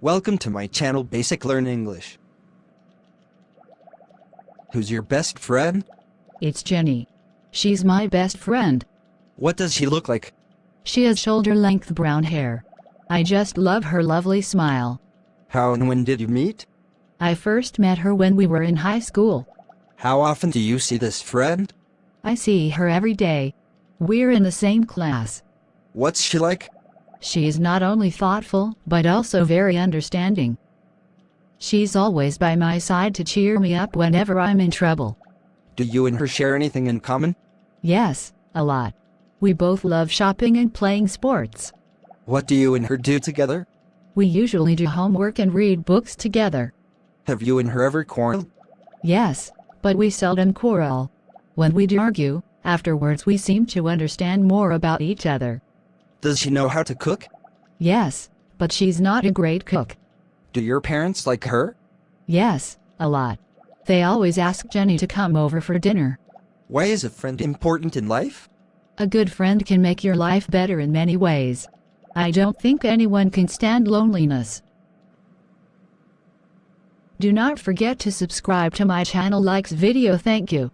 Welcome to my channel Basic Learn English. Who's your best friend? It's Jenny. She's my best friend. What does she look like? She has shoulder length brown hair. I just love her lovely smile. How and when did you meet? I first met her when we were in high school. How often do you see this friend? I see her every day. We're in the same class. What's she like? She is not only thoughtful, but also very understanding. She's always by my side to cheer me up whenever I'm in trouble. Do you and her share anything in common? Yes, a lot. We both love shopping and playing sports. What do you and her do together? We usually do homework and read books together. Have you and her ever quarreled? Yes, but we seldom quarrel. When we do argue, afterwards we seem to understand more about each other. Does she know how to cook? Yes, but she's not a great cook. Do your parents like her? Yes, a lot. They always ask Jenny to come over for dinner. Why is a friend important in life? A good friend can make your life better in many ways. I don't think anyone can stand loneliness. Do not forget to subscribe to my channel likes video thank you.